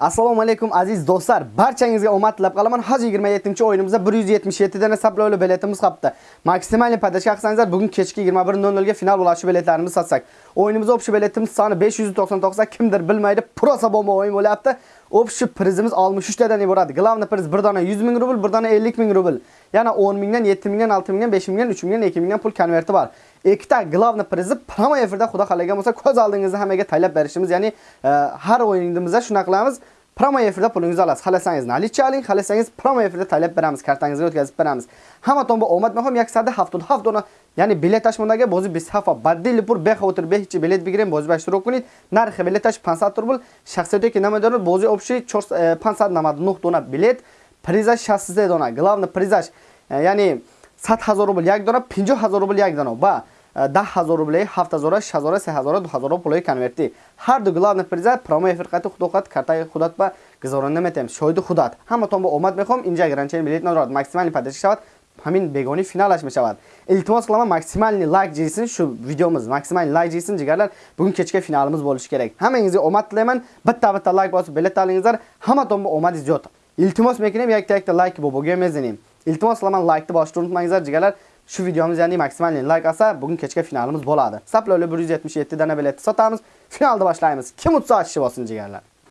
Assalomu alaykum aziz do'stlar. Barchangizga omad tilab qolaman. Hozir 27-o'yinimizda 177 dana sablovli biletimiz qolibdi. Maksimal podashka qilsangizlar, bugun kechki 21:00 ga final bo'lishi biletlarimizni sotsak. O'yinimizda общий biletimiz soni 599 ta, kimdir bilmaydi, prosa bomba o'yin bo'lyapti. Общий prizimiz 63 tadan iborat. Главный priz bir dona 100 ming rubl, bir dona 50 ming rubl. Yana 10 mingdan, 7 mingdan, 6 mingdan, 5 mingdan, 3 mingdan, 2 mingdan pul konverti bor. Ikkita glavni prizi promo efirda xudo xalagan bo'lsa ko'z oldingizda hammaga taylab berishimiz, ya'ni e, har o'yinimizda shuna qilamiz. Promo efirda pulingizni olasiz. Xalasangiz nalicha oling, xalasangiz promo efirda taylab beramiz, kartangizga o'tkazib beramiz. Hamma tomba omad mehom 177 dona, ya'ni bilet tashmondaga bo'zi 20 hafa badili pur beha o'tir behichi bilet bigiring bo'zi bashtirok kunid. Narxi bilet tash 500 rubl, shaxsiyatga namador bo'zi общий 599 dona bilet, prizaj 60 dona, главный prizaj, ya'ni 100000 rubl یک dona, 50000 rubl یک dona va 10000 rubl, 7000, 6000, 3000, 2000 puli konverti. Har du главный приза промо эфир қати худоқат картаи худат ба гузорон наметем. Шоҳиди худат. Ҳаматон ба омад мехом инҷа гранчен билет надорад. Максимални падашӣ шавад. ҳамин бегони финалаш мешавад. Илтимос қиламан максимални лайк ҷисин шу видеомиз максимални лайк ҷисин ҷигарлар бугун кечка финалimiz bo'lishi kerak. Hammangizga omad tilayman. Bitta bitta lайк bosib bilet olingizlar. Hammaton ba omadi ziyod. İltimos mekinem yak tek de like bu bugün mezenim. iltimoslaman like'ni boshda unutmangizlar jigarlar shu videomiz ya'ni maksimal like asa bugun kechga finalimiz bo'ladi saploli 177 dana biletni sotamiz finalni boshlaymiz kim utsa ochishib olsin jigarlar